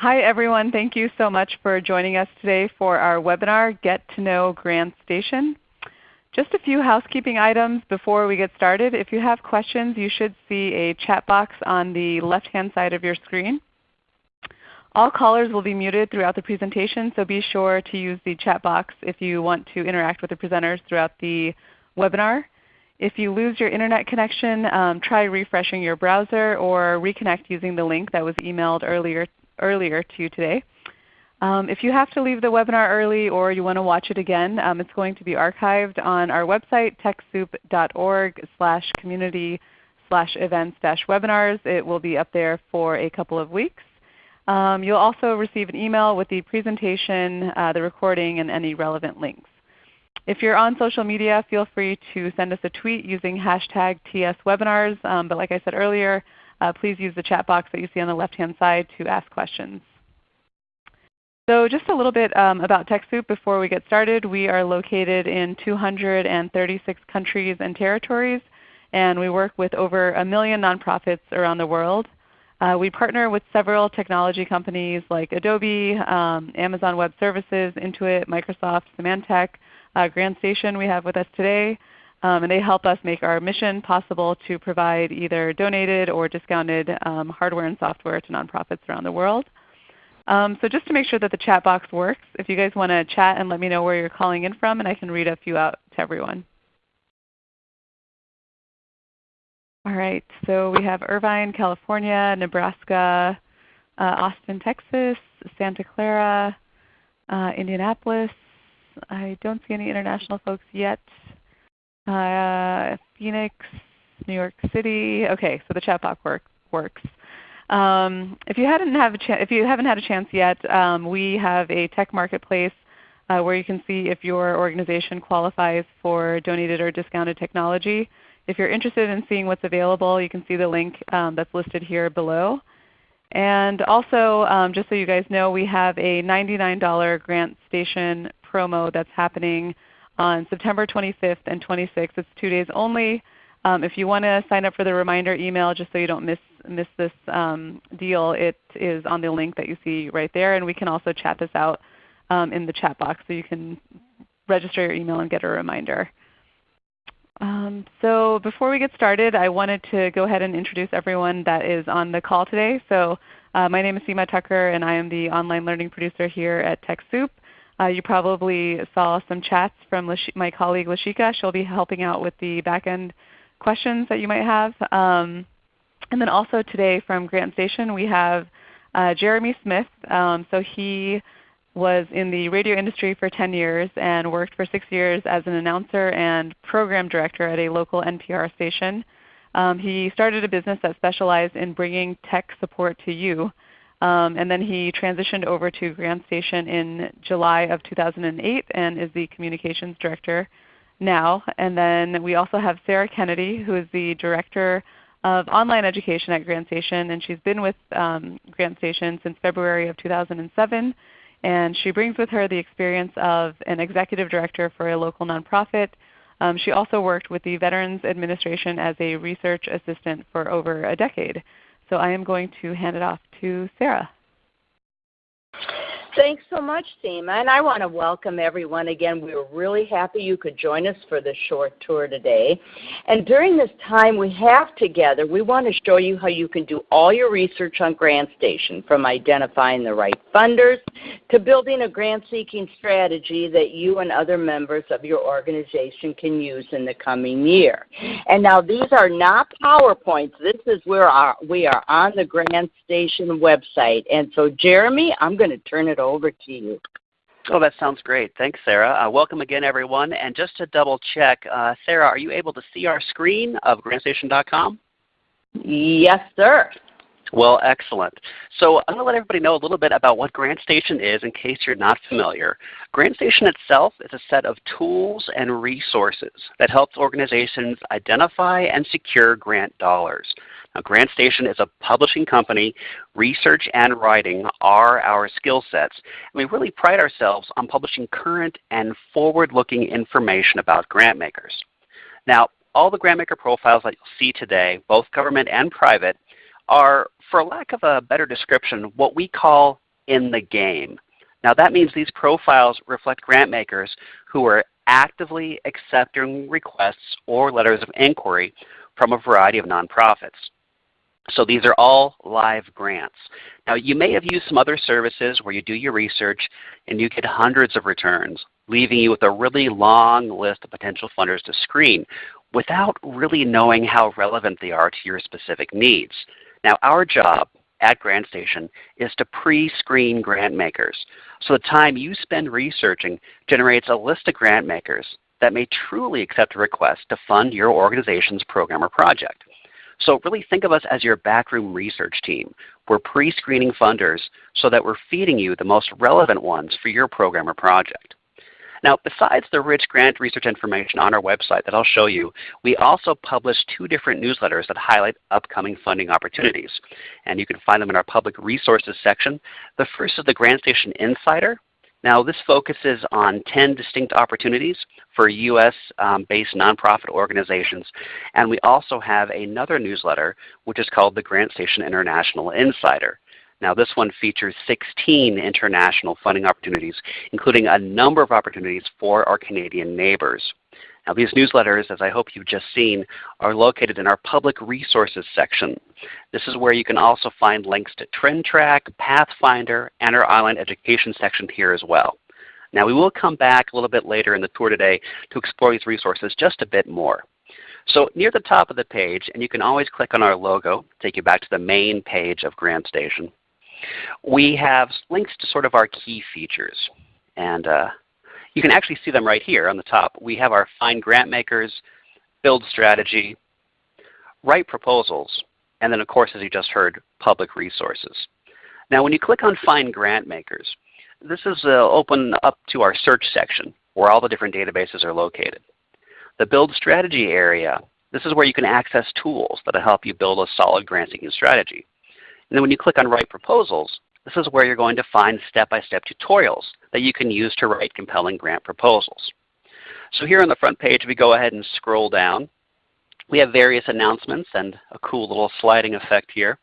Hi everyone. Thank you so much for joining us today for our webinar, Get to Know GrantStation. Just a few housekeeping items before we get started. If you have questions, you should see a chat box on the left-hand side of your screen. All callers will be muted throughout the presentation, so be sure to use the chat box if you want to interact with the presenters throughout the webinar. If you lose your Internet connection, um, try refreshing your browser or reconnect using the link that was emailed earlier, earlier to you today. Um, if you have to leave the webinar early or you want to watch it again, um, it's going to be archived on our website, techsoup.org slash community slash events dash webinars. It will be up there for a couple of weeks. Um, you'll also receive an email with the presentation, uh, the recording, and any relevant links. If you're on social media, feel free to send us a tweet using hashtag TSWebinars. Um, but like I said earlier, uh, please use the chat box that you see on the left-hand side to ask questions. So just a little bit um, about TechSoup before we get started. We are located in 236 countries and territories, and we work with over a million nonprofits around the world. Uh, we partner with several technology companies like Adobe, um, Amazon Web Services, Intuit, Microsoft, Symantec, uh, GrantStation we have with us today. Um, and they help us make our mission possible to provide either donated or discounted um, hardware and software to nonprofits around the world. Um, so just to make sure that the chat box works, if you guys want to chat and let me know where you're calling in from, and I can read a few out to everyone. All right, so we have Irvine, California, Nebraska, uh, Austin, Texas, Santa Clara, uh, Indianapolis, I don't see any international folks yet. Uh, Phoenix, New York City. Okay, so the chat box work, works. Um, if you hadn't have a if you haven't had a chance yet, um, we have a tech marketplace uh, where you can see if your organization qualifies for donated or discounted technology. If you're interested in seeing what's available, you can see the link um, that's listed here below. And also, um, just so you guys know, we have a $99 Grant Station promo that's happening on September 25th and 26th. It's two days only. Um, if you want to sign up for the reminder email just so you don't miss, miss this um, deal, it is on the link that you see right there. And we can also chat this out um, in the chat box so you can register your email and get a reminder. Um, so before we get started, I wanted to go ahead and introduce everyone that is on the call today. So uh, my name is Seema Tucker and I am the online learning producer here at TechSoup. Uh, you probably saw some chats from my colleague Lashika. She'll be helping out with the back-end questions that you might have. Um, and then also today from GrantStation we have uh, Jeremy Smith. Um, so he was in the radio industry for 10 years and worked for 6 years as an announcer and program director at a local NPR station. Um, he started a business that specialized in bringing tech support to you. Um, and then he transitioned over to GrantStation in July of 2008 and is the Communications Director now. And then we also have Sarah Kennedy who is the Director of Online Education at GrantStation. And she's been with um, GrantStation since February of 2007. And she brings with her the experience of an Executive Director for a local nonprofit. Um, she also worked with the Veterans Administration as a research assistant for over a decade. So I am going to hand it off to Sarah. Thanks so much, Seema. And I want to welcome everyone again. We are really happy you could join us for this short tour today. And during this time we have together, we want to show you how you can do all your research on GrantStation, from identifying the right funders to building a grant-seeking strategy that you and other members of your organization can use in the coming year. And now these are not PowerPoints. This is where our, we are on the GrantStation website. And so Jeremy, I'm going to turn it over to you. Oh, that sounds great. Thanks, Sarah. Uh, welcome again, everyone. And just to double check, uh, Sarah, are you able to see our screen of grantstation.com? Yes, sir. Well, excellent. So I'm going to let everybody know a little bit about what GrantStation is in case you're not familiar. GrantStation itself is a set of tools and resources that helps organizations identify and secure grant dollars. Now, GrantStation is a publishing company. Research and writing are our skill sets. And we really pride ourselves on publishing current and forward-looking information about grant makers. Now, all the grantmaker profiles that you'll see today, both government and private, are, for lack of a better description, what we call in the game. Now that means these profiles reflect grant makers who are actively accepting requests or letters of inquiry from a variety of nonprofits. So these are all live grants. Now you may have used some other services where you do your research and you get hundreds of returns, leaving you with a really long list of potential funders to screen without really knowing how relevant they are to your specific needs. Now our job at GrantStation is to pre-screen grant makers. So the time you spend researching generates a list of grant makers that may truly accept a request to fund your organization's program or project. So really think of us as your backroom research team. We're pre-screening funders so that we're feeding you the most relevant ones for your program or project. Now besides the rich grant research information on our website that I'll show you, we also publish two different newsletters that highlight upcoming funding opportunities. And you can find them in our public resources section. The first is the GrantStation Insider. Now this focuses on 10 distinct opportunities for US um, based nonprofit organizations. And we also have another newsletter which is called the GrantStation International Insider. Now this one features 16 international funding opportunities, including a number of opportunities for our Canadian neighbors. Now these newsletters, as I hope you've just seen, are located in our Public Resources section. This is where you can also find links to TrendTrack, Pathfinder, and our online education section here as well. Now we will come back a little bit later in the tour today to explore these resources just a bit more. So near the top of the page, and you can always click on our logo, to take you back to the main page of GrantStation. We have links to sort of our key features. And uh, you can actually see them right here on the top. We have our Find Grant Makers, Build Strategy, Write Proposals, and then of course as you just heard, Public Resources. Now when you click on Find Grant Makers, this is uh, open up to our search section where all the different databases are located. The Build Strategy area, this is where you can access tools that will help you build a solid grant seeking strategy. And then when you click on Write Proposals, this is where you're going to find step-by-step -step tutorials that you can use to write compelling grant proposals. So here on the front page, we go ahead and scroll down. We have various announcements and a cool little sliding effect here.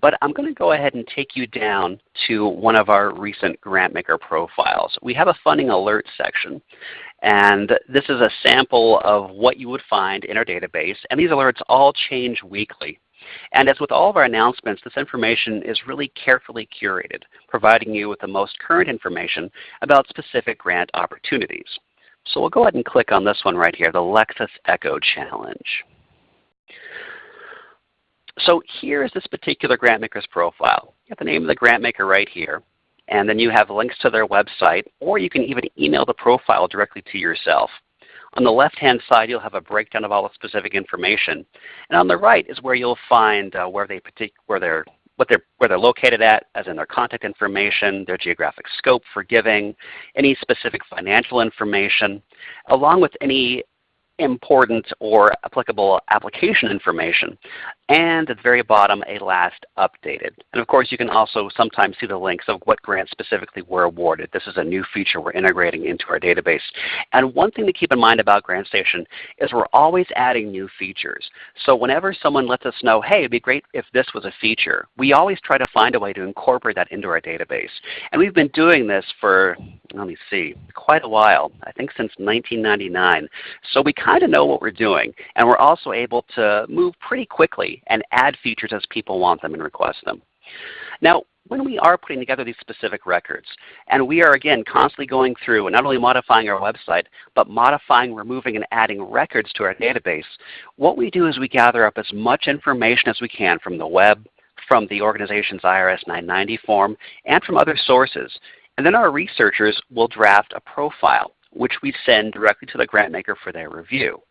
But I'm going to go ahead and take you down to one of our recent GrantMaker profiles. We have a funding alert section. And this is a sample of what you would find in our database. And these alerts all change weekly. And as with all of our announcements, this information is really carefully curated, providing you with the most current information about specific grant opportunities. So we'll go ahead and click on this one right here, the Lexus Echo Challenge. So here is this particular grantmaker's profile. You have the name of the grantmaker right here. And then you have links to their website, or you can even email the profile directly to yourself. On the left-hand side, you'll have a breakdown of all the specific information. And on the right is where you'll find uh, where, they where, they're, what they're, where they're located at, as in their contact information, their geographic scope for giving, any specific financial information, along with any important or applicable application information. And at the very bottom, a last updated. And of course, you can also sometimes see the links of what grants specifically were awarded. This is a new feature we're integrating into our database. And one thing to keep in mind about GrantStation is we're always adding new features. So whenever someone lets us know, hey, it would be great if this was a feature, we always try to find a way to incorporate that into our database. And we've been doing this for, let me see, quite a while, I think since 1999. So we kind of know what we're doing. And we're also able to move pretty quickly and add features as people want them and request them. Now, when we are putting together these specific records, and we are again constantly going through and not only modifying our website, but modifying, removing, and adding records to our database, what we do is we gather up as much information as we can from the web, from the organization's IRS 990 form, and from other sources. And then our researchers will draft a profile which we send directly to the grant maker for their review.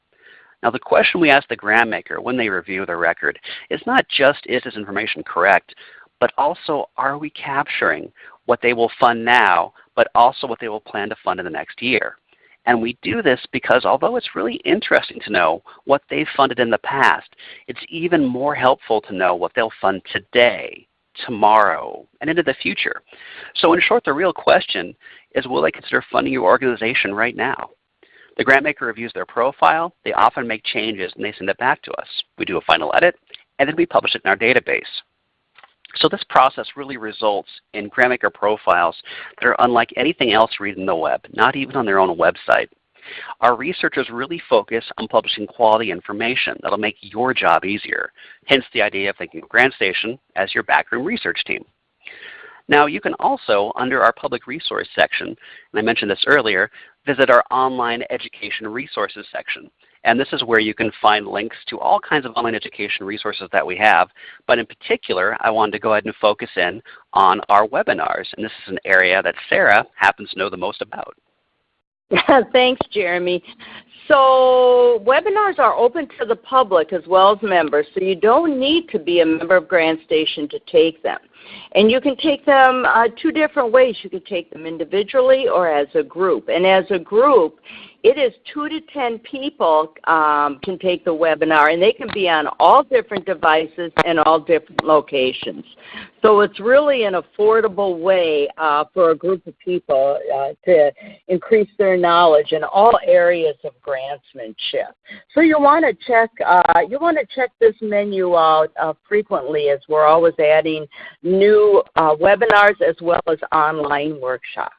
Now the question we ask the grant maker when they review the record is not just is this information correct, but also are we capturing what they will fund now, but also what they will plan to fund in the next year. And we do this because although it's really interesting to know what they've funded in the past, it's even more helpful to know what they'll fund today, tomorrow, and into the future. So in short, the real question is will they consider funding your organization right now? The grant maker reviews their profile. They often make changes and they send it back to us. We do a final edit and then we publish it in our database. So this process really results in grantmaker profiles that are unlike anything else read in the web, not even on their own website. Our researchers really focus on publishing quality information that will make your job easier, hence the idea of thinking of GrantStation as your backroom research team. Now you can also, under our public resource section, and I mentioned this earlier, visit our online education resources section. And this is where you can find links to all kinds of online education resources that we have. But in particular, I wanted to go ahead and focus in on our webinars. And this is an area that Sarah happens to know the most about. Thanks, Jeremy. So webinars are open to the public as well as members, so you don't need to be a member of GrantStation to take them. And you can take them uh, two different ways. You can take them individually or as a group. And as a group, it is 2 to 10 people um, can take the webinar, and they can be on all different devices and all different locations. So it's really an affordable way uh, for a group of people uh, to increase their knowledge in all areas of grantsmanship. So you want to check uh, you want to check this menu out uh, frequently as we're always adding new uh, webinars as well as online workshops.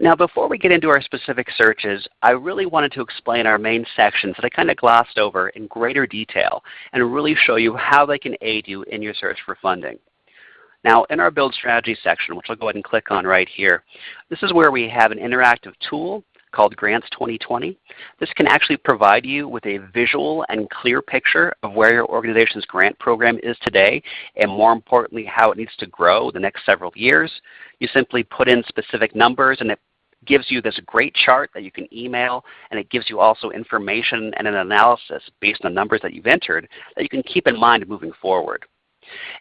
Now before we get into our specific searches, I really wanted to explain our main sections that I kind of glossed over in greater detail and really show you how they can aid you in your search for funding. Now in our Build Strategy section, which I'll go ahead and click on right here, this is where we have an interactive tool called Grants 2020. This can actually provide you with a visual and clear picture of where your organization's grant program is today and more importantly how it needs to grow the next several years. You simply put in specific numbers and it gives you this great chart that you can email and it gives you also information and an analysis based on numbers that you've entered that you can keep in mind moving forward.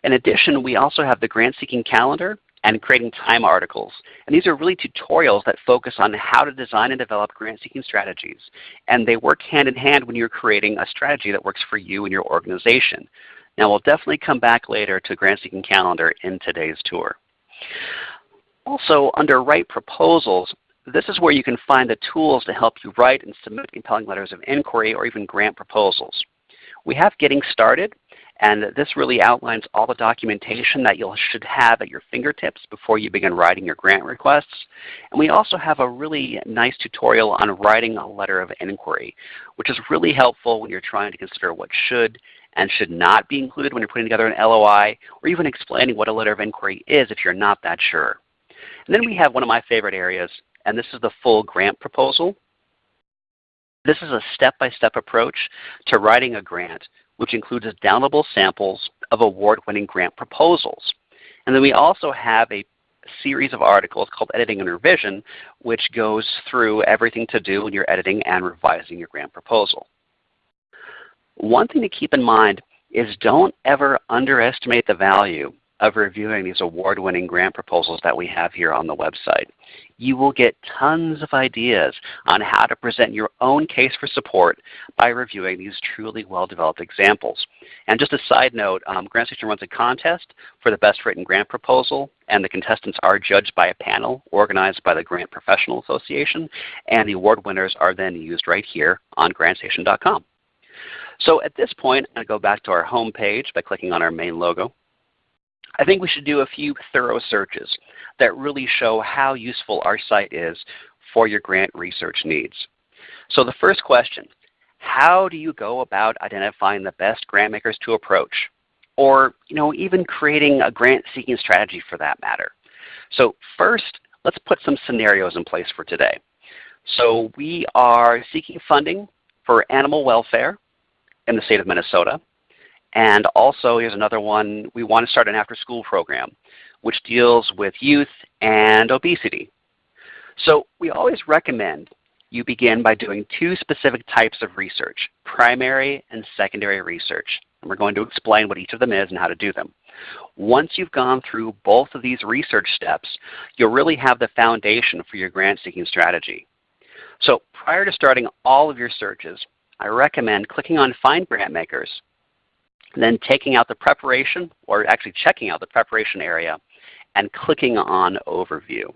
In addition, we also have the grant seeking calendar and creating time articles. And these are really tutorials that focus on how to design and develop grant seeking strategies. And they work hand in hand when you're creating a strategy that works for you and your organization. Now we'll definitely come back later to grant seeking calendar in today's tour. Also under write proposals, this is where you can find the tools to help you write and submit compelling letters of inquiry or even grant proposals. We have Getting Started, and this really outlines all the documentation that you should have at your fingertips before you begin writing your grant requests. And we also have a really nice tutorial on writing a letter of inquiry, which is really helpful when you're trying to consider what should and should not be included when you're putting together an LOI, or even explaining what a letter of inquiry is if you're not that sure. And then we have one of my favorite areas, and this is the full grant proposal. This is a step-by-step -step approach to writing a grant which includes downloadable samples of award-winning grant proposals. And then we also have a series of articles called Editing and Revision, which goes through everything to do when you're editing and revising your grant proposal. One thing to keep in mind is don't ever underestimate the value of reviewing these award-winning grant proposals that we have here on the website. You will get tons of ideas on how to present your own case for support by reviewing these truly well-developed examples. And just a side note, um, GrantStation runs a contest for the best written grant proposal, and the contestants are judged by a panel organized by the Grant Professional Association, and the award winners are then used right here on GrantStation.com. So at this point, I'm going to go back to our home page by clicking on our main logo. I think we should do a few thorough searches that really show how useful our site is for your grant research needs. So the first question, how do you go about identifying the best grant makers to approach? Or you know, even creating a grant seeking strategy for that matter. So first, let's put some scenarios in place for today. So we are seeking funding for animal welfare in the state of Minnesota. And also here's another one, we want to start an after school program which deals with youth and obesity. So we always recommend you begin by doing two specific types of research, primary and secondary research. And we're going to explain what each of them is and how to do them. Once you've gone through both of these research steps, you'll really have the foundation for your grant seeking strategy. So prior to starting all of your searches, I recommend clicking on Find Grant Makers then taking out the preparation, or actually checking out the preparation area, and clicking on Overview.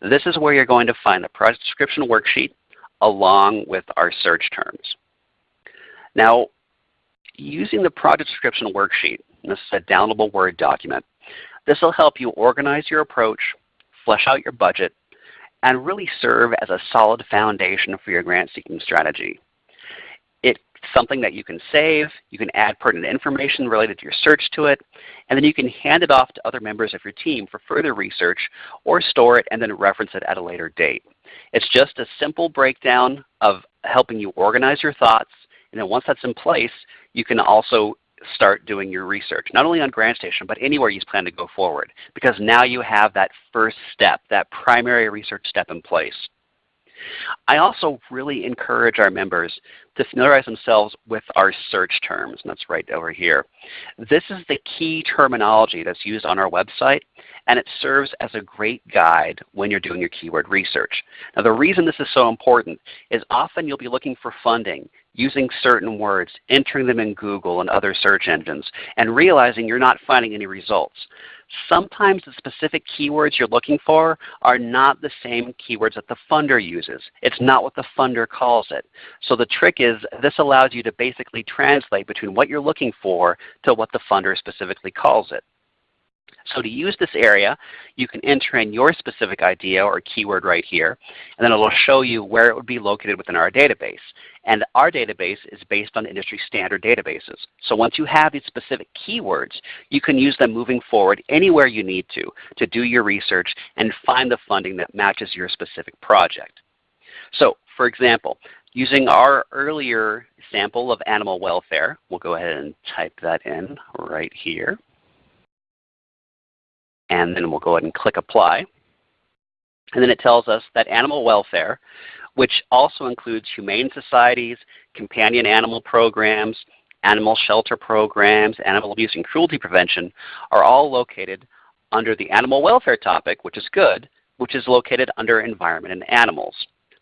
This is where you're going to find the project description worksheet along with our search terms. Now, using the project description worksheet, This is a downloadable Word document. This will help you organize your approach, flesh out your budget, and really serve as a solid foundation for your grant seeking strategy. Something that you can save, you can add pertinent information related to your search to it, and then you can hand it off to other members of your team for further research or store it and then reference it at a later date. It's just a simple breakdown of helping you organize your thoughts, and then once that's in place, you can also start doing your research, not only on GrantStation, but anywhere you plan to go forward, because now you have that first step, that primary research step in place. I also really encourage our members to familiarize themselves with our search terms, and that's right over here. This is the key terminology that's used on our website, and it serves as a great guide when you're doing your keyword research. Now the reason this is so important is often you'll be looking for funding using certain words, entering them in Google and other search engines, and realizing you're not finding any results. Sometimes the specific keywords you're looking for are not the same keywords that the funder uses. It's not what the funder calls it. So the trick is this allows you to basically translate between what you're looking for to what the funder specifically calls it. So to use this area, you can enter in your specific idea or keyword right here, and then it will show you where it would be located within our database. And our database is based on industry standard databases. So once you have these specific keywords, you can use them moving forward anywhere you need to, to do your research and find the funding that matches your specific project. So for example, using our earlier sample of animal welfare, we'll go ahead and type that in right here and then we'll go ahead and click Apply. And then it tells us that animal welfare, which also includes humane societies, companion animal programs, animal shelter programs, animal abuse and cruelty prevention, are all located under the animal welfare topic, which is good, which is located under environment and animals.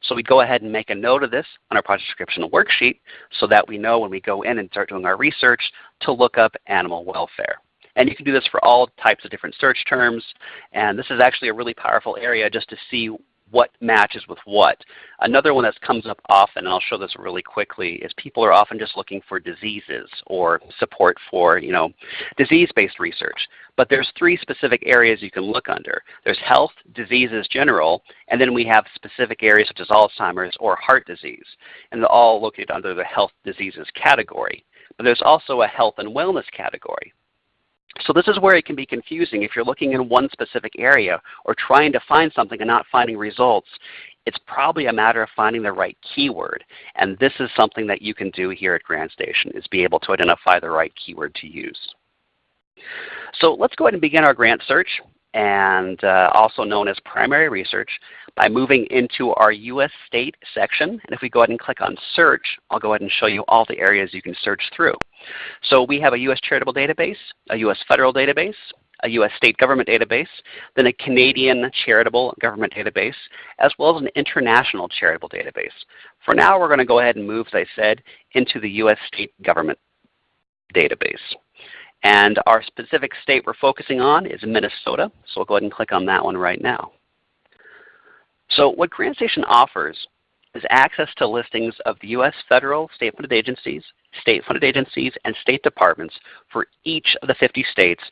So we go ahead and make a note of this on our project description worksheet so that we know when we go in and start doing our research to look up animal welfare. And you can do this for all types of different search terms. And this is actually a really powerful area just to see what matches with what. Another one that comes up often, and I'll show this really quickly, is people are often just looking for diseases or support for you know, disease-based research. But there's three specific areas you can look under. There's health, diseases general, and then we have specific areas such as Alzheimer's or heart disease. And they're all located under the health diseases category. But there's also a health and wellness category. So this is where it can be confusing. If you're looking in one specific area or trying to find something and not finding results, it's probably a matter of finding the right keyword. And this is something that you can do here at GrantStation is be able to identify the right keyword to use. So let's go ahead and begin our grant search and uh, also known as primary research by moving into our U.S. state section. And if we go ahead and click on search, I'll go ahead and show you all the areas you can search through. So we have a U.S. charitable database, a U.S. federal database, a U.S. state government database, then a Canadian charitable government database, as well as an international charitable database. For now, we're going to go ahead and move, as I said, into the U.S. state government database. And our specific state we're focusing on is Minnesota, so we'll go ahead and click on that one right now. So what GrantStation offers is access to listings of the U.S. federal state-funded agencies, state-funded agencies, and state departments for each of the 50 states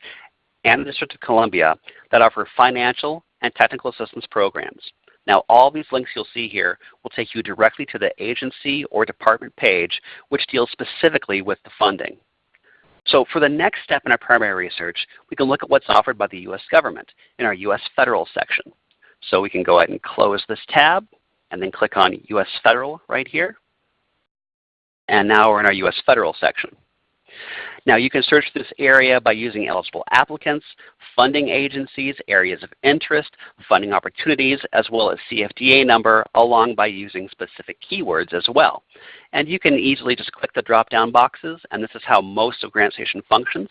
and the District of Columbia that offer financial and technical assistance programs. Now all these links you'll see here will take you directly to the agency or department page which deals specifically with the funding. So for the next step in our primary research, we can look at what's offered by the U.S. government in our U.S. Federal section. So we can go ahead and close this tab and then click on U.S. Federal right here. And now we're in our U.S. Federal section. Now you can search this area by using eligible applicants, funding agencies, areas of interest, funding opportunities, as well as CFDA number, along by using specific keywords as well. And you can easily just click the drop-down boxes, and this is how most of GrantStation functions.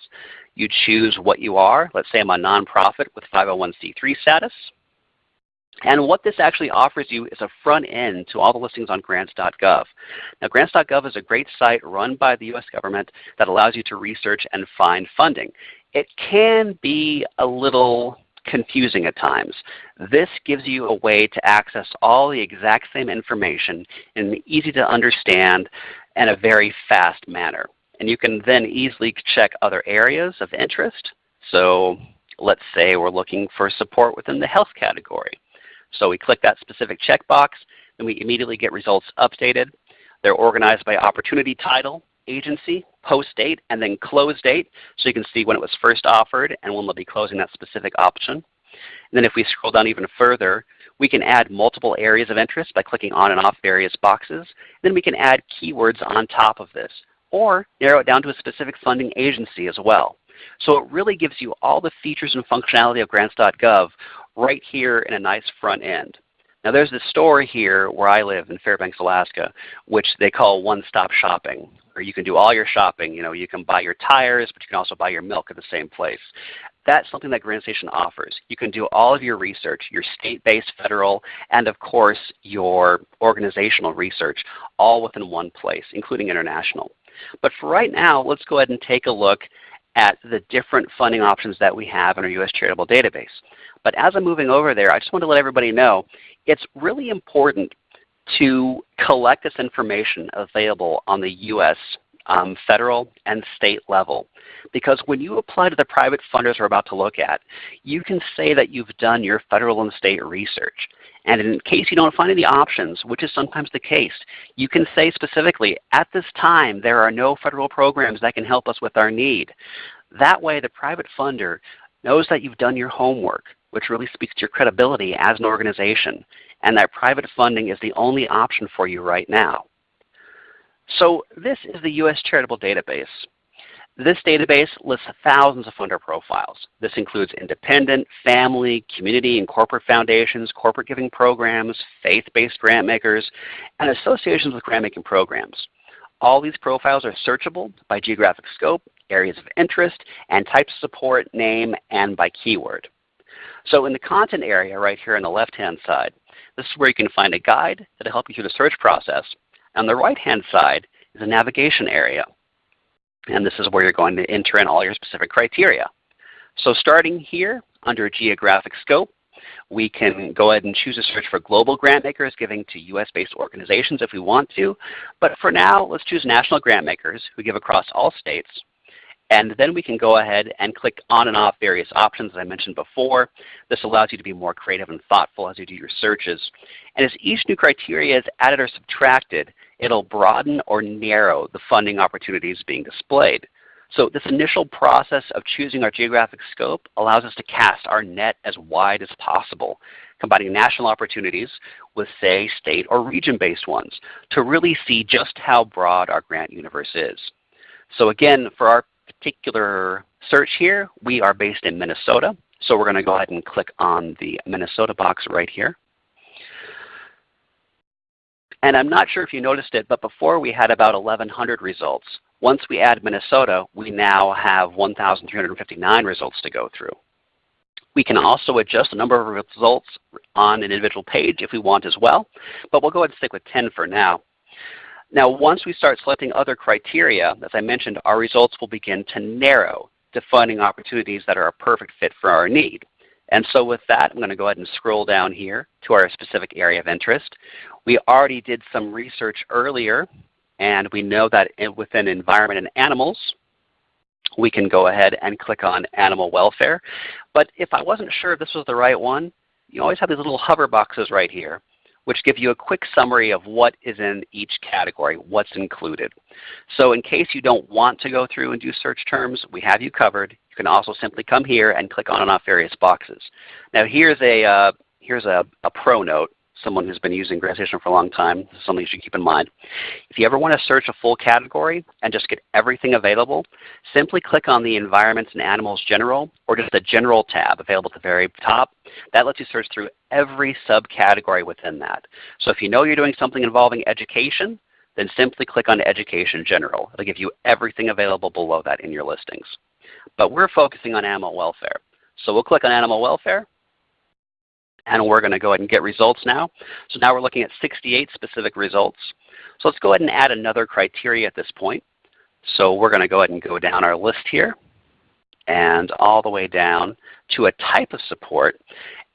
You choose what you are. Let's say I'm a nonprofit with 501c3 status. And what this actually offers you is a front end to all the listings on grants.gov. Now grants.gov is a great site run by the U.S. government that allows you to research and find funding. It can be a little confusing at times. This gives you a way to access all the exact same information in an easy to understand and a very fast manner. And you can then easily check other areas of interest. So let's say we're looking for support within the health category. So we click that specific checkbox, and we immediately get results updated. They're organized by opportunity title, agency, post date, and then close date. So you can see when it was first offered and when they'll be closing that specific option. And then if we scroll down even further, we can add multiple areas of interest by clicking on and off various boxes. Then we can add keywords on top of this or narrow it down to a specific funding agency as well. So it really gives you all the features and functionality of grants.gov right here in a nice front end. Now there's this store here where I live in Fairbanks, Alaska, which they call one-stop shopping, where you can do all your shopping. You know, you can buy your tires, but you can also buy your milk at the same place. That's something that GrantStation offers. You can do all of your research, your state-based, federal, and of course your organizational research, all within one place, including international. But for right now, let's go ahead and take a look at the different funding options that we have in our U.S. Charitable Database. But as I'm moving over there, I just want to let everybody know it's really important to collect this information available on the U.S. Um, federal and state level. Because when you apply to the private funders we're about to look at, you can say that you've done your federal and state research. And in case you don't find any options, which is sometimes the case, you can say specifically, at this time there are no federal programs that can help us with our need. That way the private funder knows that you've done your homework, which really speaks to your credibility as an organization, and that private funding is the only option for you right now. So this is the U.S. Charitable Database. This database lists thousands of funder profiles. This includes independent, family, community, and corporate foundations, corporate giving programs, faith-based grant makers, and associations with grant making programs. All these profiles are searchable by geographic scope, areas of interest, and types of support, name, and by keyword. So in the content area right here on the left-hand side, this is where you can find a guide that will help you through the search process. On the right-hand side is a navigation area. And this is where you're going to enter in all your specific criteria. So starting here under geographic scope, we can go ahead and choose a search for global grant makers giving to US-based organizations if we want to. But for now, let's choose national grant makers who give across all states. And then we can go ahead and click on and off various options as I mentioned before. This allows you to be more creative and thoughtful as you do your searches. And as each new criteria is added or subtracted, it'll broaden or narrow the funding opportunities being displayed. So this initial process of choosing our geographic scope allows us to cast our net as wide as possible, combining national opportunities with say state or region-based ones to really see just how broad our grant universe is. So again, for our particular search here, we are based in Minnesota. So we're going to go ahead and click on the Minnesota box right here. And I'm not sure if you noticed it, but before we had about 1,100 results. Once we add Minnesota, we now have 1,359 results to go through. We can also adjust the number of results on an individual page if we want as well, but we'll go ahead and stick with 10 for now. Now once we start selecting other criteria, as I mentioned, our results will begin to narrow to funding opportunities that are a perfect fit for our need. And so with that, I'm going to go ahead and scroll down here to our specific area of interest. We already did some research earlier, and we know that within environment and animals, we can go ahead and click on animal welfare. But if I wasn't sure if this was the right one, you always have these little hover boxes right here which give you a quick summary of what is in each category, what's included. So in case you don't want to go through and do search terms, we have you covered. You can also simply come here and click on and off various boxes. Now here's a, uh, here's a, a pro note someone who's been using GrantStation for a long time, something you should keep in mind. If you ever want to search a full category and just get everything available, simply click on the Environments and Animals General or just the General tab available at the very top. That lets you search through every subcategory within that. So if you know you're doing something involving education, then simply click on Education General. It'll give you everything available below that in your listings. But we're focusing on animal welfare. So we'll click on animal welfare and we're going to go ahead and get results now. So now we're looking at 68 specific results. So let's go ahead and add another criteria at this point. So we're going to go ahead and go down our list here and all the way down to a type of support.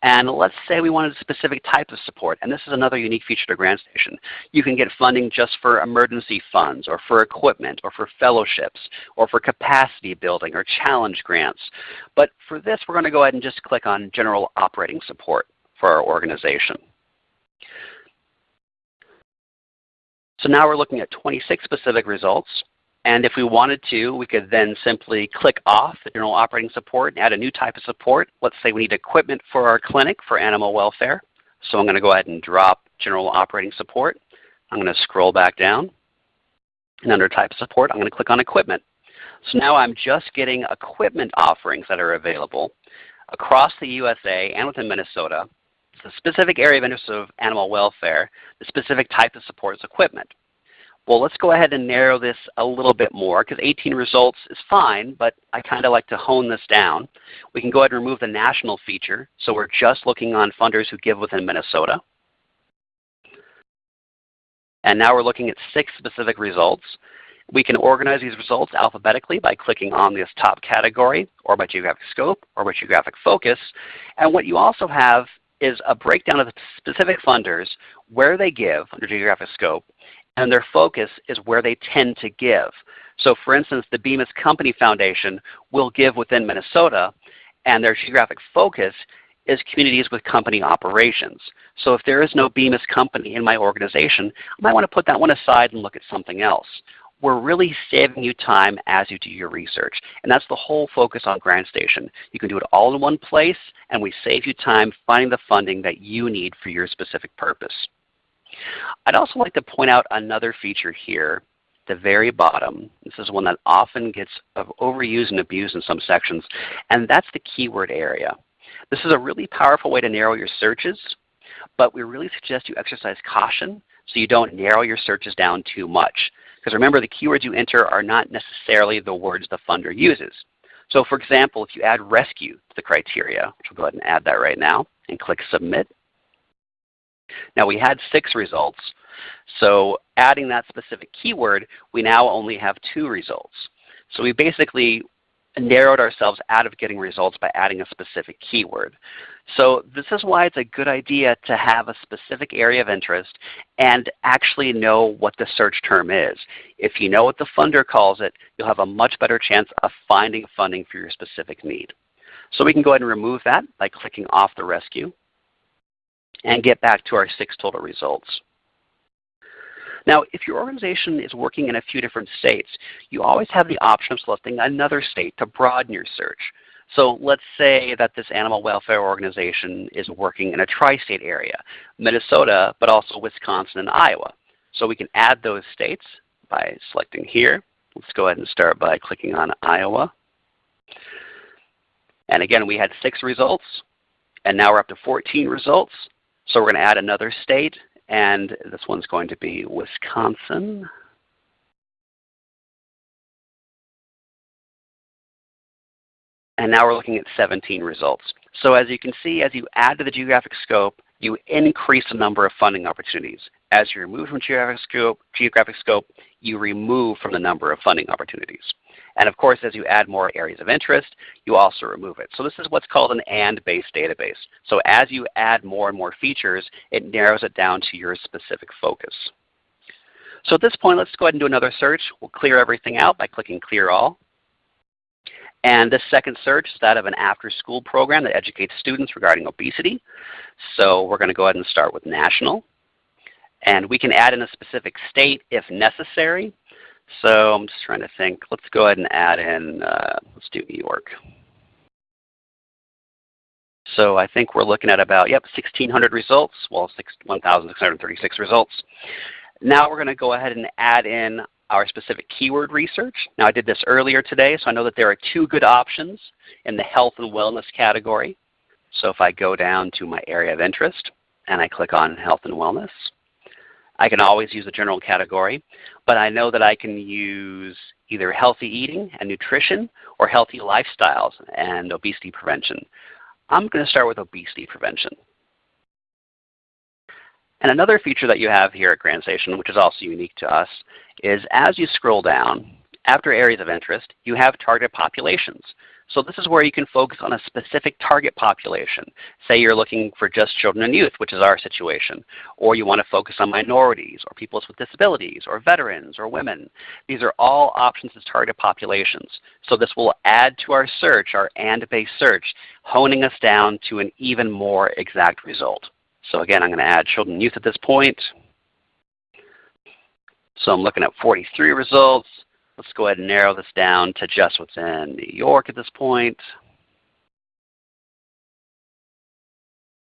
And let's say we wanted a specific type of support, and this is another unique feature to GrantStation. You can get funding just for emergency funds, or for equipment, or for fellowships, or for capacity building, or challenge grants. But for this, we're going to go ahead and just click on General Operating Support for our organization. So now we're looking at 26 specific results. And if we wanted to, we could then simply click off the general operating support and add a new type of support. Let's say we need equipment for our clinic for animal welfare. So I'm going to go ahead and drop general operating support. I'm going to scroll back down. And under type of support, I'm going to click on equipment. So now I'm just getting equipment offerings that are available across the USA and within Minnesota. The specific area of interest of animal welfare, the specific type of support is equipment. Well, let's go ahead and narrow this a little bit more because 18 results is fine, but I kind of like to hone this down. We can go ahead and remove the national feature. So we're just looking on funders who give within Minnesota. And now we're looking at six specific results. We can organize these results alphabetically by clicking on this top category, or by geographic scope, or by geographic focus. And what you also have is a breakdown of the specific funders, where they give under geographic scope, and their focus is where they tend to give. So for instance, the Bemis Company Foundation will give within Minnesota, and their geographic focus is communities with company operations. So if there is no Bemis company in my organization, I might want to put that one aside and look at something else. We're really saving you time as you do your research. And that's the whole focus on GrantStation. You can do it all in one place, and we save you time finding the funding that you need for your specific purpose. I'd also like to point out another feature here the very bottom. This is one that often gets overused and abused in some sections, and that's the keyword area. This is a really powerful way to narrow your searches, but we really suggest you exercise caution so you don't narrow your searches down too much. Because remember, the keywords you enter are not necessarily the words the funder uses. So for example, if you add rescue to the criteria, which we'll go ahead and add that right now, and click Submit, now we had six results. So adding that specific keyword, we now only have two results. So we basically narrowed ourselves out of getting results by adding a specific keyword. So this is why it's a good idea to have a specific area of interest and actually know what the search term is. If you know what the funder calls it, you'll have a much better chance of finding funding for your specific need. So we can go ahead and remove that by clicking off the rescue and get back to our six total results. Now, if your organization is working in a few different states, you always have the option of selecting another state to broaden your search. So let's say that this animal welfare organization is working in a tri-state area, Minnesota, but also Wisconsin and Iowa. So we can add those states by selecting here. Let's go ahead and start by clicking on Iowa. And again, we had six results, and now we're up to 14 results. So we're going to add another state, and this one's going to be Wisconsin. And now we're looking at 17 results. So as you can see, as you add to the geographic scope, you increase the number of funding opportunities. As you remove from geographic scope, geographic scope, you remove from the number of funding opportunities. And of course, as you add more areas of interest, you also remove it. So this is what's called an AND-based database. So as you add more and more features, it narrows it down to your specific focus. So at this point, let's go ahead and do another search. We'll clear everything out by clicking Clear All. And this second search is that of an after-school program that educates students regarding obesity. So we're going to go ahead and start with national. And we can add in a specific state if necessary. So I'm just trying to think. Let's go ahead and add in, uh, let's do New York. So I think we're looking at about, yep, 1,600 results, well, 1,636 results. Now we're going to go ahead and add in our specific keyword research. Now I did this earlier today, so I know that there are two good options in the health and wellness category. So if I go down to my area of interest and I click on health and wellness, I can always use a general category, but I know that I can use either healthy eating and nutrition or healthy lifestyles and obesity prevention. I'm going to start with obesity prevention. And another feature that you have here at GrantStation, which is also unique to us, is as you scroll down, after areas of interest, you have target populations. So this is where you can focus on a specific target population. Say you're looking for just children and youth, which is our situation, or you want to focus on minorities, or people with disabilities, or veterans, or women. These are all options as target populations. So this will add to our search, our AND-based search, honing us down to an even more exact result. So again, I'm going to add children and youth at this point. So I'm looking at 43 results. Let's go ahead and narrow this down to just what's in New York at this point.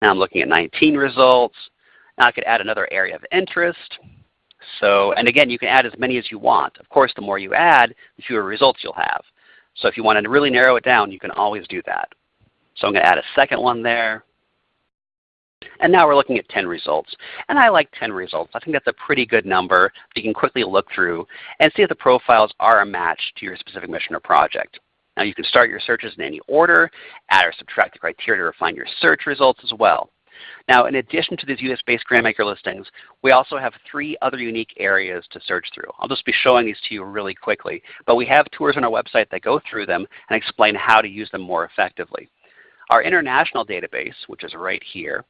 Now I'm looking at 19 results. Now I could add another area of interest. So, and again, you can add as many as you want. Of course, the more you add, the fewer results you'll have. So if you want to really narrow it down, you can always do that. So I'm going to add a second one there. And now we're looking at 10 results. And I like 10 results. I think that's a pretty good number you can quickly look through and see if the profiles are a match to your specific mission or project. Now you can start your searches in any order, add or subtract the criteria to refine your search results as well. Now in addition to these US-based grantmaker listings, we also have three other unique areas to search through. I'll just be showing these to you really quickly. But we have tours on our website that go through them and explain how to use them more effectively. Our international database, which is right here,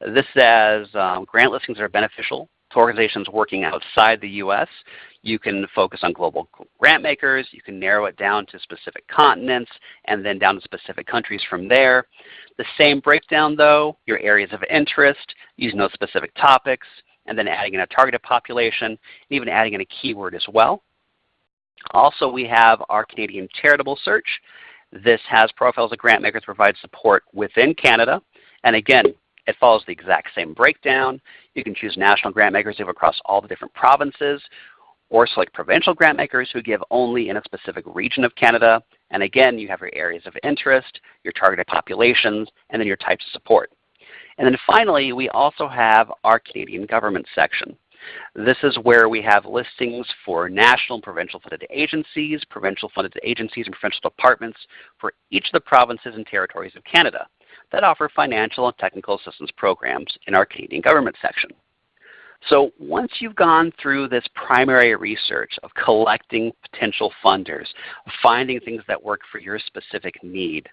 this says um, grant listings are beneficial to organizations working outside the U.S. You can focus on global grant makers. You can narrow it down to specific continents and then down to specific countries from there. The same breakdown though, your areas of interest, using those specific topics, and then adding in a targeted population, and even adding in a keyword as well. Also we have our Canadian charitable search. This has profiles of grant makers provide support within Canada. And again, it follows the exact same breakdown. You can choose national grant makers who live across all the different provinces, or select provincial grant makers who give only in a specific region of Canada. And again, you have your areas of interest, your targeted populations, and then your types of support. And then finally, we also have our Canadian government section. This is where we have listings for national and provincial funded agencies, provincial funded agencies and provincial departments for each of the provinces and territories of Canada that offer financial and technical assistance programs in our Canadian government section. So once you've gone through this primary research of collecting potential funders, finding things that work for your specific need,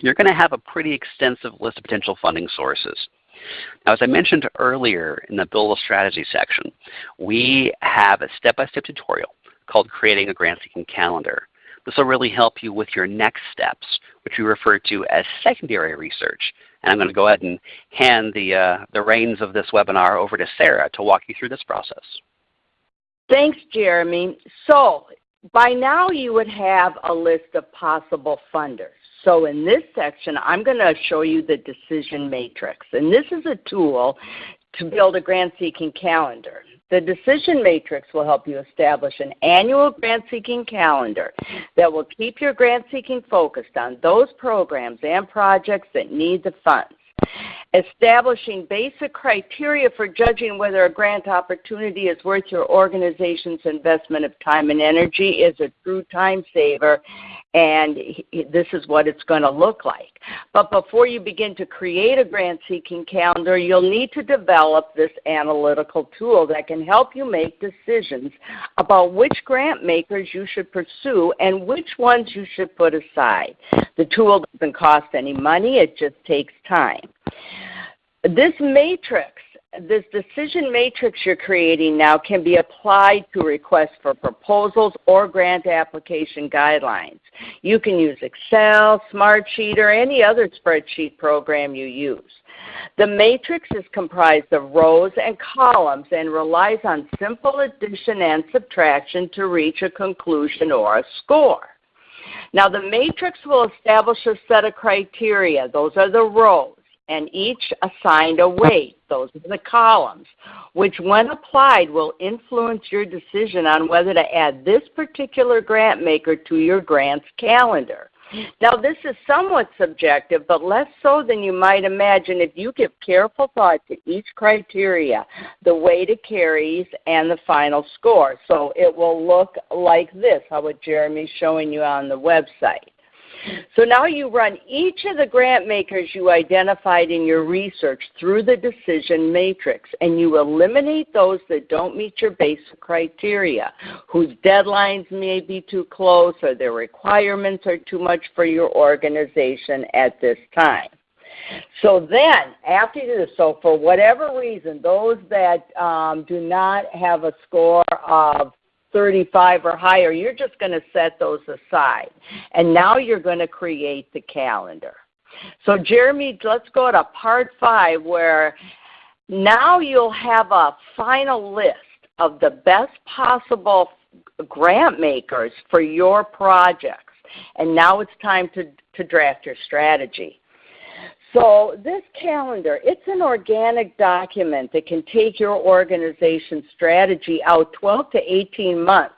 you're going to have a pretty extensive list of potential funding sources. Now as I mentioned earlier in the Build a Strategy section, we have a step-by-step -step tutorial called Creating a Grant Seeking Calendar. This will really help you with your next steps, which we refer to as secondary research. And I'm going to go ahead and hand the, uh, the reins of this webinar over to Sarah to walk you through this process. Thanks, Jeremy. So by now you would have a list of possible funders. So in this section, I'm going to show you the decision matrix. And this is a tool to build a grant seeking calendar. The decision matrix will help you establish an annual grant seeking calendar that will keep your grant seeking focused on those programs and projects that need the funds. Establishing basic criteria for judging whether a grant opportunity is worth your organization's investment of time and energy is a true time saver and this is what it's going to look like. But before you begin to create a grant seeking calendar, you'll need to develop this analytical tool that can help you make decisions about which grant makers you should pursue and which ones you should put aside. The tool doesn't cost any money, it just takes time. This matrix this decision matrix you're creating now can be applied to requests for proposals or grant application guidelines. You can use Excel, Smartsheet, or any other spreadsheet program you use. The matrix is comprised of rows and columns and relies on simple addition and subtraction to reach a conclusion or a score. Now the matrix will establish a set of criteria. Those are the rows and each assigned a weight. Those are the columns, which when applied will influence your decision on whether to add this particular grant maker to your grants calendar. Now this is somewhat subjective, but less so than you might imagine if you give careful thought to each criteria, the weight it carries, and the final score. So it will look like this, how what Jeremy's showing you on the website. So now you run each of the grant makers you identified in your research through the decision matrix and you eliminate those that don't meet your basic criteria, whose deadlines may be too close or their requirements are too much for your organization at this time. So then, after you do this, so for whatever reason, those that um, do not have a score of 35 or higher, you're just going to set those aside. And now you're going to create the calendar. So Jeremy, let's go to part five where now you'll have a final list of the best possible grant makers for your projects. And now it's time to, to draft your strategy. So this calendar, it's an organic document that can take your organization's strategy out 12 to 18 months.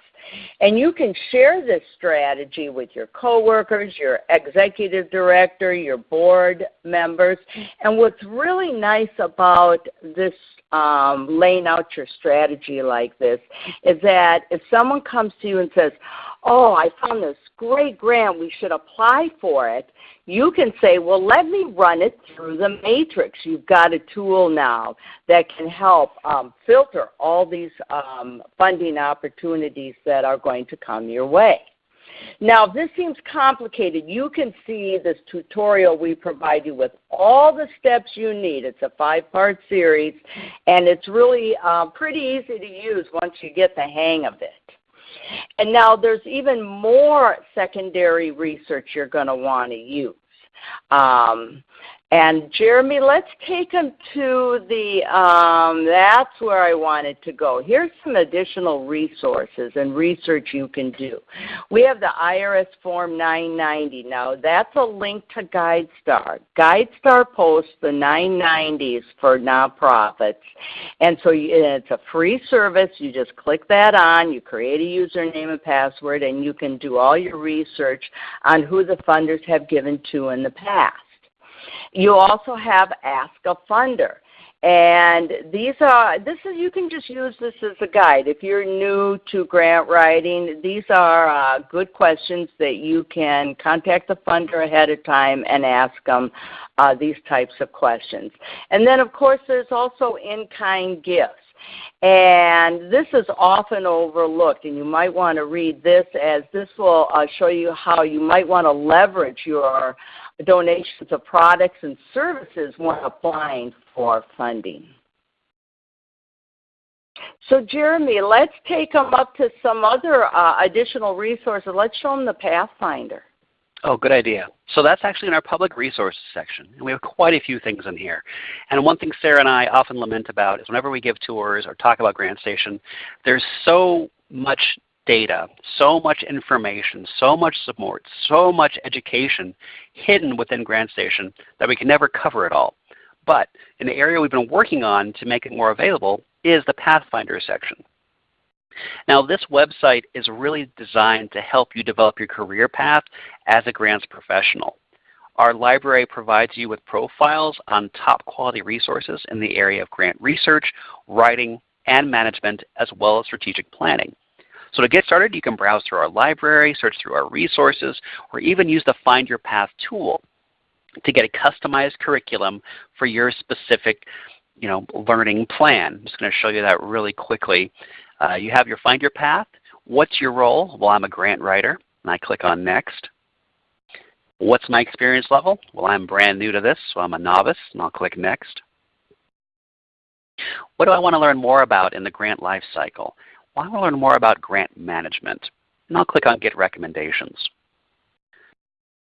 And you can share this strategy with your coworkers, your executive director, your board members. And what's really nice about this um, laying out your strategy like this is that if someone comes to you and says, oh, I found this great grant, we should apply for it, you can say, well, let me run it through the matrix. You've got a tool now that can help um, filter all these um, funding opportunities that are going to come your way. Now, if this seems complicated, you can see this tutorial we provide you with all the steps you need. It's a five-part series, and it's really uh, pretty easy to use once you get the hang of it. And now there's even more secondary research you're going to want to use. Um, and Jeremy, let's take them to the, um, that's where I wanted to go. Here's some additional resources and research you can do. We have the IRS Form 990. Now that's a link to GuideStar. GuideStar posts the 990s for nonprofits. And so it's a free service. You just click that on, you create a username and password, and you can do all your research on who the funders have given to in the past. You also have Ask a Funder. And these are, this is, you can just use this as a guide. If you're new to grant writing, these are uh, good questions that you can contact the funder ahead of time and ask them uh, these types of questions. And then of course there's also in-kind gifts. And this is often overlooked, and you might want to read this as this will uh, show you how you might want to leverage your donations of products and services when applying for funding. So Jeremy, let's take them up to some other uh, additional resources. Let's show them the Pathfinder. Oh, good idea. So that's actually in our public resources section. And we have quite a few things in here. And one thing Sarah and I often lament about is whenever we give tours or talk about GrantStation, there's so much data, so much information, so much support, so much education hidden within GrantStation that we can never cover it all. But an area we've been working on to make it more available is the Pathfinder section. Now this website is really designed to help you develop your career path as a grants professional. Our library provides you with profiles on top quality resources in the area of grant research, writing, and management, as well as strategic planning. So to get started, you can browse through our library, search through our resources, or even use the Find Your Path tool to get a customized curriculum for your specific you know, learning plan. I'm just going to show you that really quickly. Uh, you have your Find Your Path. What's your role? Well, I'm a grant writer, and I click on Next. What's my experience level? Well, I'm brand new to this, so I'm a novice, and I'll click Next. What do I want to learn more about in the grant life cycle? I want to learn more about grant management. And I'll click on Get Recommendations.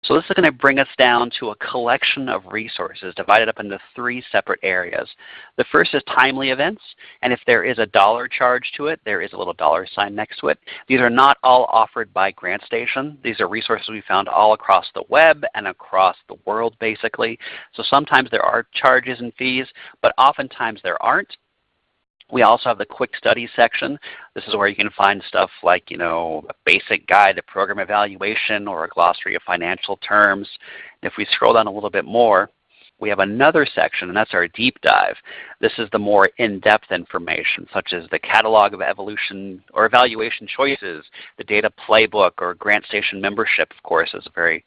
So this is going to bring us down to a collection of resources divided up into three separate areas. The first is timely events, and if there is a dollar charge to it, there is a little dollar sign next to it. These are not all offered by GrantStation. These are resources we found all across the web and across the world basically. So sometimes there are charges and fees, but oftentimes there aren't. We also have the quick study section. This is where you can find stuff like you know, a basic guide to program evaluation or a glossary of financial terms. If we scroll down a little bit more, we have another section, and that's our deep dive. This is the more in-depth information, such as the catalog of evolution or evaluation choices, the data playbook, or GrantStation membership, of course, is a very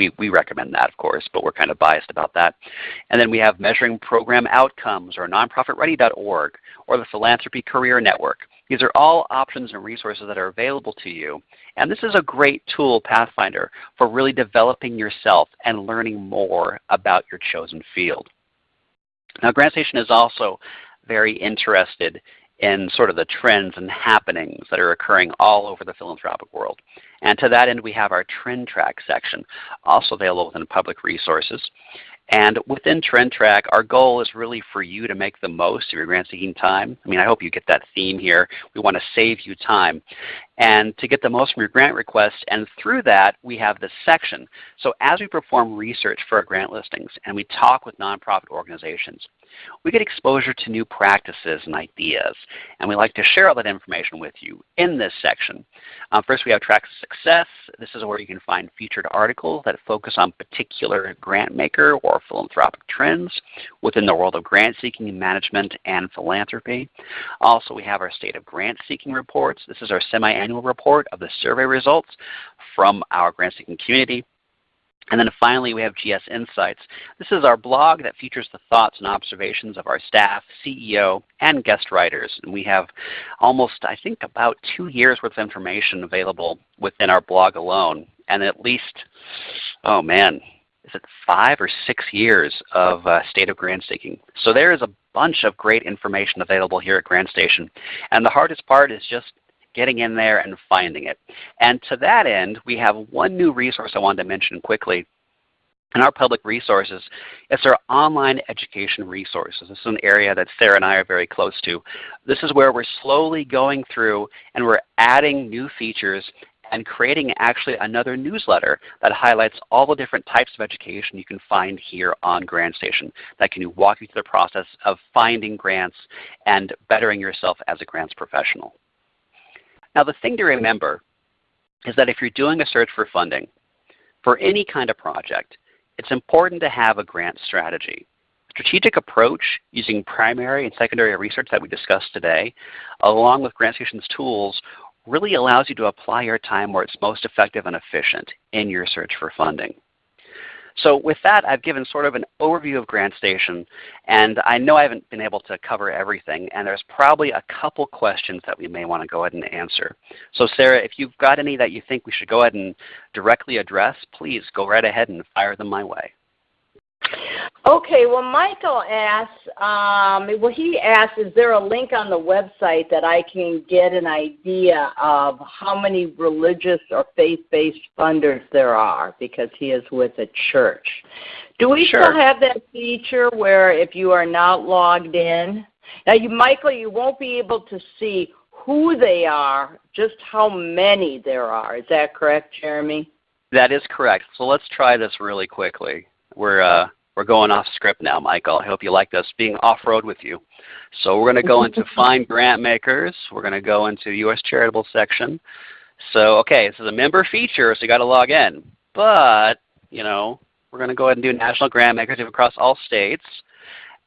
we, we recommend that, of course, but we're kind of biased about that. And then we have Measuring Program Outcomes or nonprofitready.org or the Philanthropy Career Network. These are all options and resources that are available to you. And this is a great tool, Pathfinder, for really developing yourself and learning more about your chosen field. Now GrantStation is also very interested in sort of the trends and happenings that are occurring all over the philanthropic world. And to that end we have our Trend Track section, also available within public resources. And within Trend Track, our goal is really for you to make the most of your grant seeking time. I mean, I hope you get that theme here. We want to save you time and to get the most from your grant request. And through that, we have this section. So as we perform research for our grant listings and we talk with nonprofit organizations, we get exposure to new practices and ideas. And we like to share all that information with you in this section. Um, first we have Tracks of Success. This is where you can find featured articles that focus on particular grant maker or philanthropic trends within the world of grant seeking, and management, and philanthropy. Also we have our State of Grant Seeking reports. This is our semi-annual report of the survey results from our grant seeking community. And then finally we have GS Insights. This is our blog that features the thoughts and observations of our staff, CEO, and guest writers. And we have almost, I think, about two years worth of information available within our blog alone. And at least, oh man, is it five or six years of uh, state of grant seeking. So there is a bunch of great information available here at GrantStation. And the hardest part is just getting in there and finding it. And to that end, we have one new resource I wanted to mention quickly in our public resources. It's our online education resources. This is an area that Sarah and I are very close to. This is where we're slowly going through and we're adding new features and creating actually another newsletter that highlights all the different types of education you can find here on GrantStation that can walk you through the process of finding grants and bettering yourself as a grants professional. Now the thing to remember is that if you're doing a search for funding for any kind of project, it's important to have a grant strategy. Strategic approach using primary and secondary research that we discussed today, along with GrantStation's tools, really allows you to apply your time where it's most effective and efficient in your search for funding. So with that, I've given sort of an overview of GrantStation, and I know I haven't been able to cover everything, and there's probably a couple questions that we may want to go ahead and answer. So Sarah, if you've got any that you think we should go ahead and directly address, please go right ahead and fire them my way. Okay, well Michael asks, um, well he asks, is there a link on the website that I can get an idea of how many religious or faith-based funders there are because he is with a church. Do we sure. still have that feature where if you are not logged in? Now you Michael, you won't be able to see who they are, just how many there are. Is that correct, Jeremy? That is correct. So let's try this really quickly. We're uh, we're going off script now, Michael. I hope you like us being off-road with you. So we're going to go into Find Grant Makers. We're going to go into U.S. Charitable section. So okay, this is a member feature, so you got to log in. But, you know, we're going to go ahead and do National Grant Makers across all states.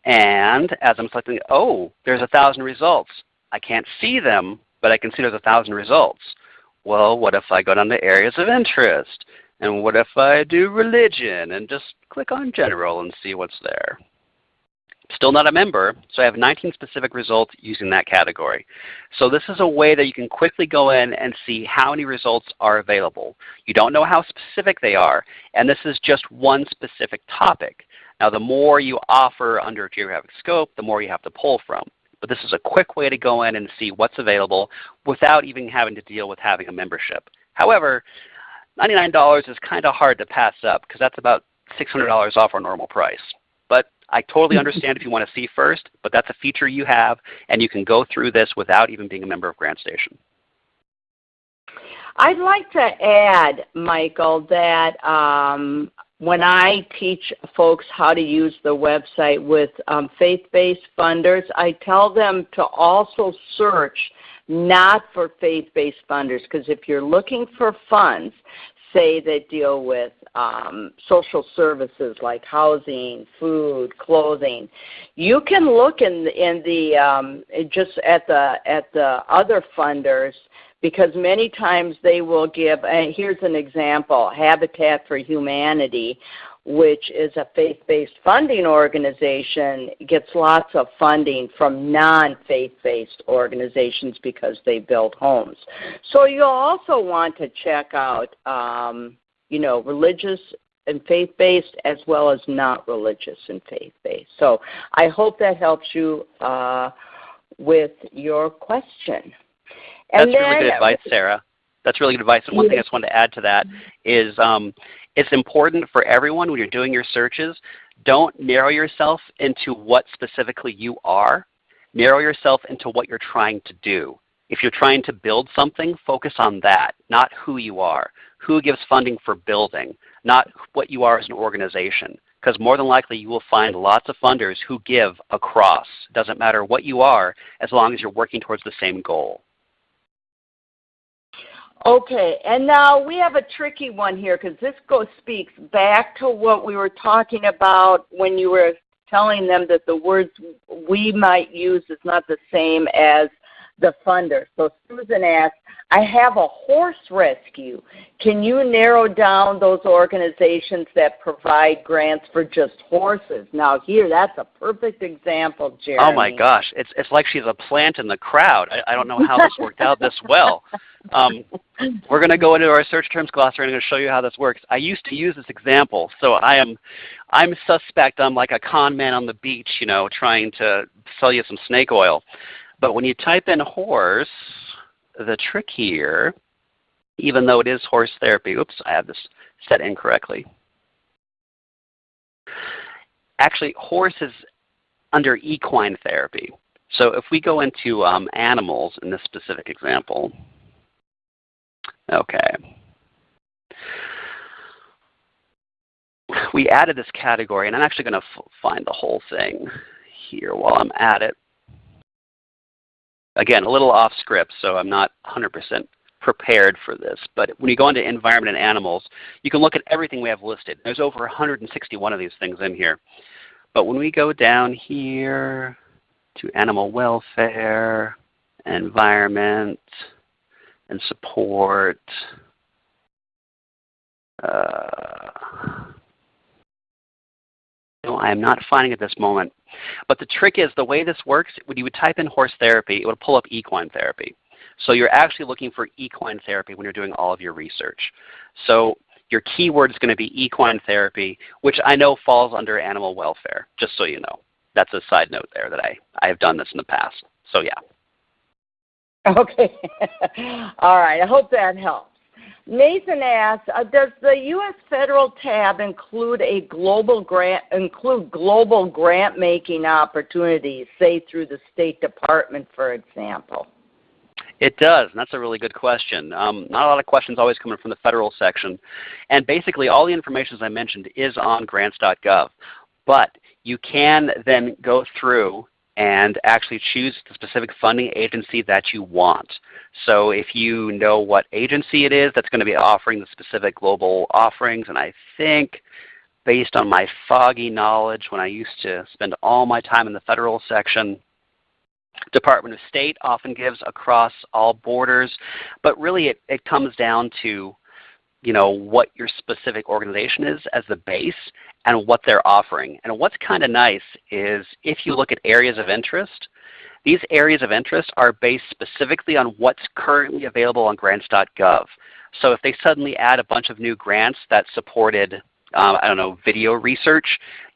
And as I'm selecting, oh, there's a thousand results. I can't see them, but I can see there's a thousand results. Well, what if I go down to areas of interest? And what if I do religion and just click on general and see what's there? Still not a member, so I have 19 specific results using that category. So this is a way that you can quickly go in and see how many results are available. You don't know how specific they are, and this is just one specific topic. Now the more you offer under geographic scope, the more you have to pull from. But this is a quick way to go in and see what's available without even having to deal with having a membership. However, $99 is kind of hard to pass up because that's about $600 off our normal price. But I totally understand if you want to see first, but that's a feature you have, and you can go through this without even being a member of GrantStation. I'd like to add, Michael, that um, when I teach folks how to use the website with um, faith-based funders, I tell them to also search not for faith-based funders because if you're looking for funds, say that deal with um, social services like housing, food, clothing, you can look in in the um, just at the at the other funders because many times they will give, and here's an example, Habitat for Humanity, which is a faith-based funding organization, gets lots of funding from non-faith-based organizations because they build homes. So you'll also want to check out, um, you know, religious and faith-based as well as not religious and faith-based. So I hope that helps you uh, with your question. And That's then, really good advice, Sarah. That's really good advice. And one thing I just wanted to add to that is um, it's important for everyone when you're doing your searches, don't narrow yourself into what specifically you are. Narrow yourself into what you're trying to do. If you're trying to build something, focus on that, not who you are. Who gives funding for building, not what you are as an organization. Because more than likely you will find lots of funders who give across. Doesn't matter what you are as long as you're working towards the same goal. Okay, and now we have a tricky one here because this goes speaks back to what we were talking about when you were telling them that the words we might use is not the same as the funder. So Susan asked, I have a horse rescue. Can you narrow down those organizations that provide grants for just horses? Now here, that's a perfect example, Jeremy. Oh my gosh, it's, it's like she's a plant in the crowd. I, I don't know how this worked out this well. Um, we're going to go into our search terms glossary and I'm going to show you how this works. I used to use this example, so I am I'm suspect I'm like a con man on the beach, you know, trying to sell you some snake oil. But when you type in horse, the trick here, even though it is horse therapy, oops, I have this set incorrectly. Actually, horse is under equine therapy. So if we go into um, animals in this specific example, Okay. We added this category, and I'm actually going to find the whole thing here while I'm at it. Again, a little off script, so I'm not 100% prepared for this. But when you go into environment and animals, you can look at everything we have listed. There's over 161 of these things in here. But when we go down here to animal welfare, environment, and support. Uh, no, I am not finding at this moment. But the trick is the way this works, when you would type in horse therapy, it would pull up equine therapy. So you're actually looking for equine therapy when you're doing all of your research. So your keyword is going to be equine therapy, which I know falls under animal welfare, just so you know. That's a side note there that I, I have done this in the past. So yeah. Okay. All right. I hope that helps. Nathan asks, uh, does the U.S. federal tab include a global grant include global grant making opportunities, say through the State Department, for example? It does, and that's a really good question. Um, not a lot of questions always coming from the federal section. And basically all the information, as I mentioned, is on grants.gov. But you can then go through and actually choose the specific funding agency that you want. So if you know what agency it is that's going to be offering the specific global offerings, and I think based on my foggy knowledge when I used to spend all my time in the federal section, Department of State often gives across all borders, but really it, it comes down to you know, what your specific organization is as the base and what they're offering. And what's kind of nice is if you look at areas of interest, these areas of interest are based specifically on what's currently available on grants.gov. So if they suddenly add a bunch of new grants that supported um, I don't know, video research,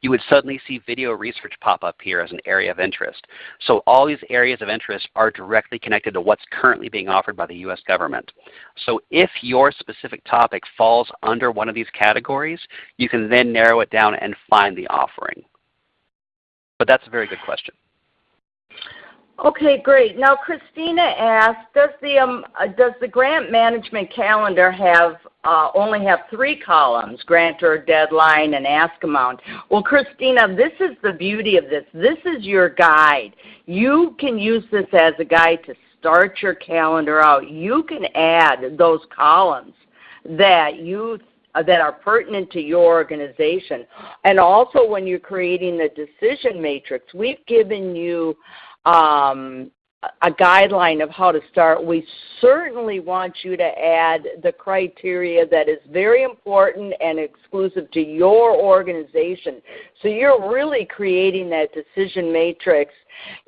you would suddenly see video research pop up here as an area of interest. So all these areas of interest are directly connected to what's currently being offered by the U.S. government. So if your specific topic falls under one of these categories, you can then narrow it down and find the offering. But that's a very good question. Okay, great. Now, Christina asked, does the um, uh, does the grant management calendar have uh, only have three columns: grantor, deadline, and ask amount? Well, Christina, this is the beauty of this. This is your guide. You can use this as a guide to start your calendar out. You can add those columns that you uh, that are pertinent to your organization. And also when you're creating the decision matrix, we've given you um, a guideline of how to start, we certainly want you to add the criteria that is very important and exclusive to your organization. So you're really creating that decision matrix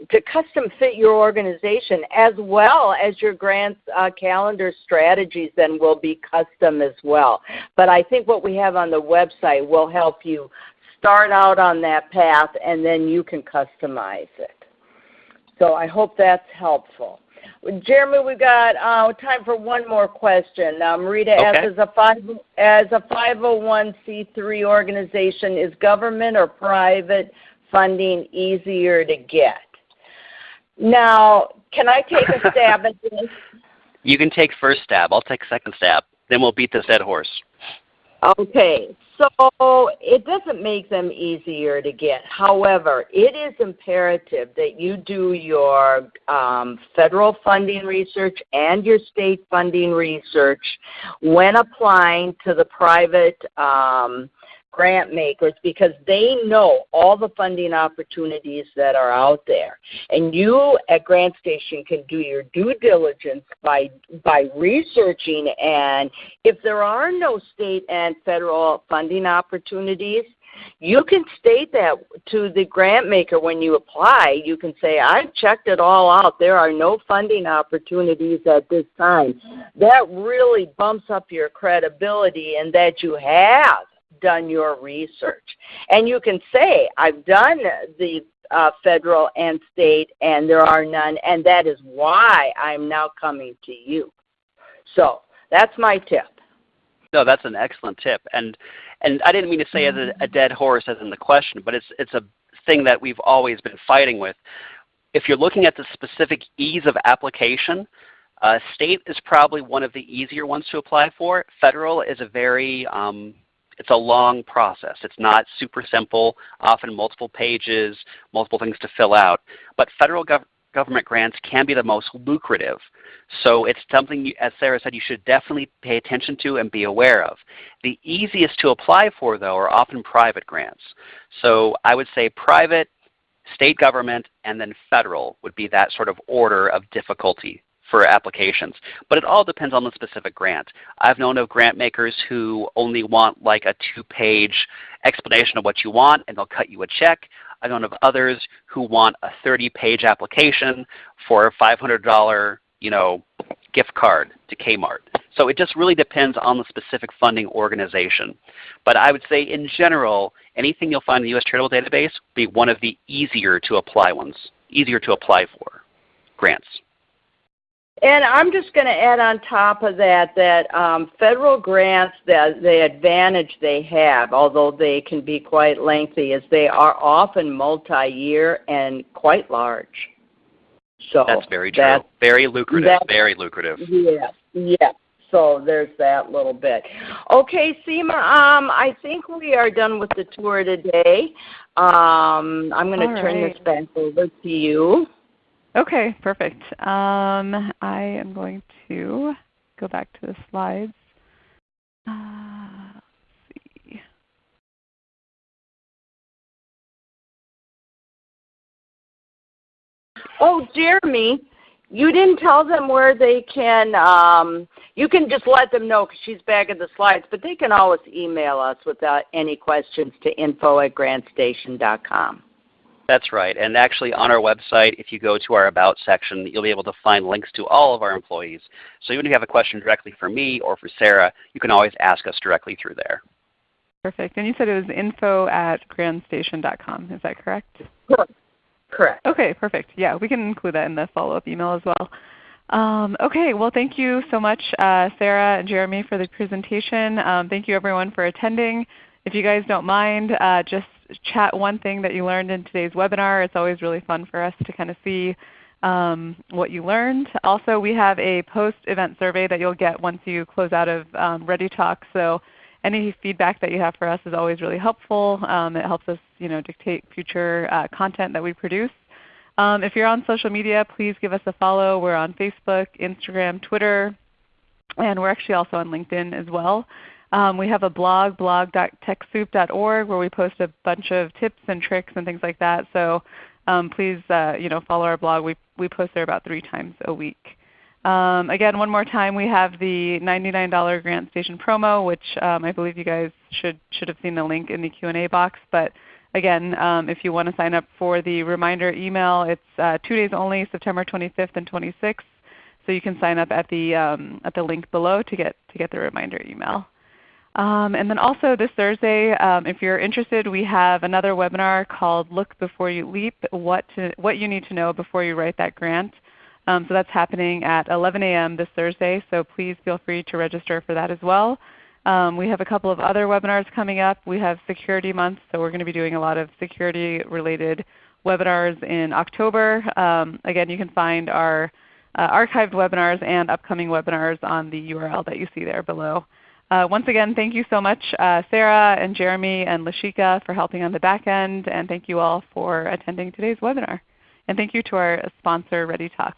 to custom fit your organization as well as your grants uh, calendar strategies then will be custom as well. But I think what we have on the website will help you start out on that path and then you can customize it. So I hope that's helpful. Jeremy, we've got uh, time for one more question. Um, Rita okay. as a five as a 501c3 organization, is government or private funding easier to get? Now, can I take a stab at this? You can take first stab. I'll take second stab. Then we'll beat this dead horse. Okay. So it doesn't make them easier to get. However, it is imperative that you do your um, federal funding research and your state funding research when applying to the private um, grant makers because they know all the funding opportunities that are out there. And you at GrantStation can do your due diligence by, by researching and if there are no state and federal funding opportunities, you can state that to the grant maker when you apply. You can say, I've checked it all out. There are no funding opportunities at this time. That really bumps up your credibility and that you have done your research. And you can say, I've done the uh, federal and state and there are none, and that is why I'm now coming to you. So that's my tip. No, that's an excellent tip. And and I didn't mean to say as a, a dead horse as in the question, but it's it's a thing that we've always been fighting with. If you're looking at the specific ease of application, uh, state is probably one of the easier ones to apply for. Federal is a very um, it's a long process. It's not super simple, often multiple pages, multiple things to fill out. But federal gov government grants can be the most lucrative. So it's something, you, as Sarah said, you should definitely pay attention to and be aware of. The easiest to apply for, though, are often private grants. So I would say private, state government, and then federal would be that sort of order of difficulty for applications. But it all depends on the specific grant. I've known of grant makers who only want like a two-page explanation of what you want and they'll cut you a check. I've known of others who want a 30-page application for a $500 you know, gift card to Kmart. So it just really depends on the specific funding organization. But I would say in general, anything you'll find in the U.S. Charitable Database will be one of the easier to apply ones, easier to apply for grants. And I'm just going to add on top of that that um, federal grants, the, the advantage they have, although they can be quite lengthy, is they are often multi-year and quite large. So that's very true. That's, very lucrative. very lucrative. Yeah, yeah. So there's that little bit. Okay, Seema, um, I think we are done with the tour today. Um, I'm going to turn right. this back over to you. Okay, perfect. Um, I am going to go back to the slides. Uh, see. Oh, Jeremy, you didn't tell them where they can, um, you can just let them know because she's back in the slides, but they can always email us without any questions to info at grantstation.com. That's right. And actually on our website, if you go to our About section, you'll be able to find links to all of our employees. So even if you have a question directly for me or for Sarah, you can always ask us directly through there. Perfect. And you said it was info at grantstation.com. Is that correct? Correct. Okay, perfect. Yeah, we can include that in the follow-up email as well. Um, okay, well thank you so much uh, Sarah and Jeremy for the presentation. Um, thank you everyone for attending. If you guys don't mind, uh, just chat one thing that you learned in today's webinar. It's always really fun for us to kind of see um, what you learned. Also, we have a post-event survey that you'll get once you close out of um, ReadyTalk. So any feedback that you have for us is always really helpful. Um, it helps us you know, dictate future uh, content that we produce. Um, if you're on social media, please give us a follow. We're on Facebook, Instagram, Twitter, and we're actually also on LinkedIn as well. Um, we have a blog, blog.techsoup.org, where we post a bunch of tips and tricks and things like that. So um, please uh, you know, follow our blog. We, we post there about three times a week. Um, again, one more time, we have the $99 GrantStation promo, which um, I believe you guys should, should have seen the link in the Q&A box. But again, um, if you want to sign up for the reminder email, it's uh, two days only, September 25th and 26th. So you can sign up at the, um, at the link below to get, to get the reminder email. Um, and then also this Thursday, um, if you're interested, we have another webinar called Look Before You Leap, what, to, what you need to know before you write that grant. Um, so that's happening at 11 a.m. this Thursday, so please feel free to register for that as well. Um, we have a couple of other webinars coming up. We have Security Month, so we're going to be doing a lot of security related webinars in October. Um, again, you can find our uh, archived webinars and upcoming webinars on the URL that you see there below. Uh, once again, thank you so much uh, Sarah and Jeremy and Lashika for helping on the back end, and thank you all for attending today's webinar. And thank you to our sponsor ReadyTalk.